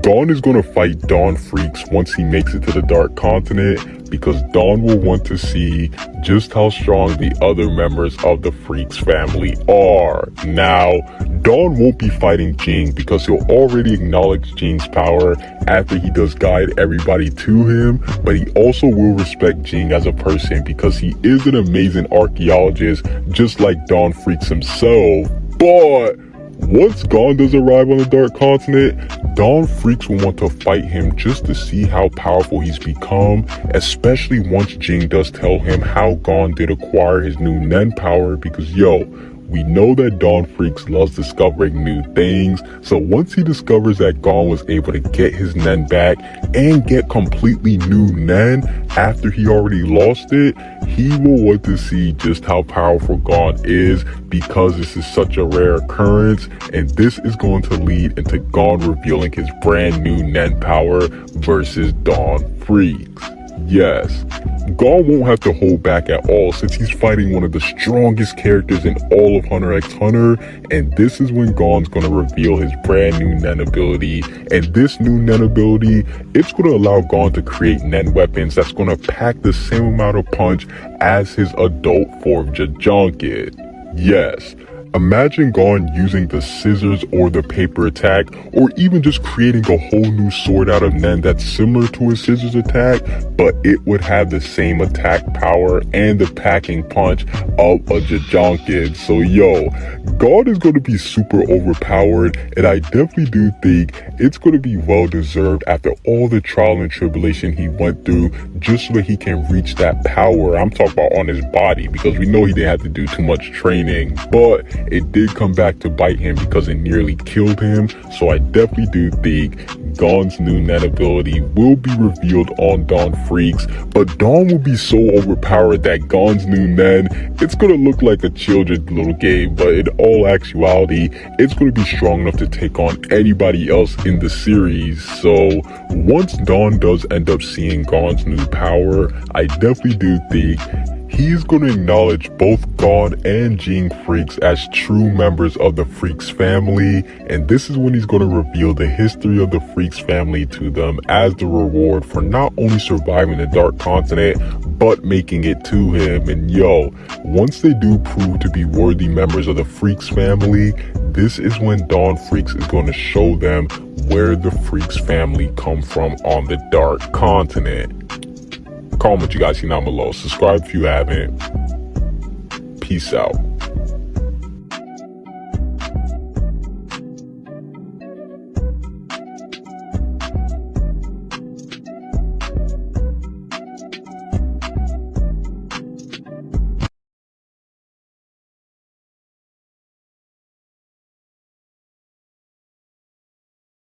Gon is going to fight Don Freecss once he makes it to the Dark Continent because Don will want to see just how strong the other members of the Freecss family are. Now, Don won't be fighting Ging because he'll already acknowledge Ging's power after he does guide everybody to him, but he also will respect Ging as a person because he is an amazing archaeologist just like Don Freecss himself. But once Gon does arrive on the Dark Continent, Don Freecss will want to fight him just to see how powerful he's become, especially once Ging does tell him how Gon did acquire his new Nen power because yo, we know that Don Freecss loves discovering new things, so once he discovers that Gon was able to get his Nen back and get completely new Nen after he already lost it, he will want to see just how powerful Gon is because this is such a rare occurrence and this is going to lead into Gon revealing his brand new Nen power versus Don Freecss. Yes, Gon won't have to hold back at all since he's fighting one of the strongest characters in all of Hunter x Hunter and this is when Gon's to reveal his brand new Nen ability and this new Nen ability, it's to allow Gon to create Nen weapons that's to pack the same amount of punch as his adult form Jajanken. Yes, Imagine Gon using the scissors or the paper attack, or even just creating a whole new sword out of Nen that's similar to a scissors attack, but it would have the same attack power and the packing punch of a Jajanken. So yo, Gon is going to be super overpowered, and I definitely do think it's going to be well deserved after all the trial and tribulation he went through just so that he can reach that power. I'm talking about on his body because we know he didn't have to do too much training, but it did come back to bite him because it nearly killed him. So I definitely do think Gon's new Nen ability will be revealed on Don Freecss, but Don will be so overpowered that Gon's new Nen, it's gonna look like a children's little game, but in all actuality, it's gonna be strong enough to take on anybody else in the series. So once Don does end up seeing Gon's new power, I definitely do think he's going to acknowledge both Gon and Ging Freecss as true members of the Freecss family, and this is when he's going to reveal the history of the Freecss family to them as the reward for not only surviving the Dark Continent, but making it to him. And yo, once they do prove to be worthy members of the Freecss family, this is when Don Freecss is going to show them where the Freecss family come from on the Dark Continent. Comment what you guys see down below. Subscribe if you haven't. Peace out.